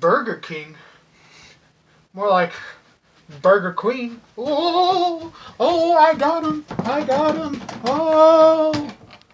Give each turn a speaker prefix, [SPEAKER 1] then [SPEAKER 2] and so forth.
[SPEAKER 1] Burger King. More like Burger Queen. Oh, oh, oh I got him. I got him. Oh.